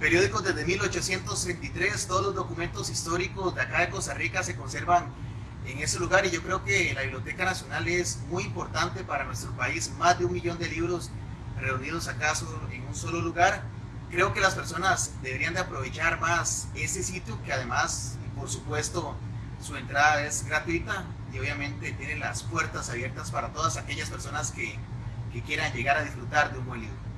periódicos desde 1833, todos los documentos históricos de acá de Costa Rica se conservan en ese lugar y yo creo que la Biblioteca Nacional es muy importante para nuestro país, más de un millón de libros reunidos acaso en un solo lugar. Creo que las personas deberían de aprovechar más ese sitio que además, por supuesto, su entrada es gratuita y obviamente tiene las puertas abiertas para todas aquellas personas que, que quieran llegar a disfrutar de un buen libro.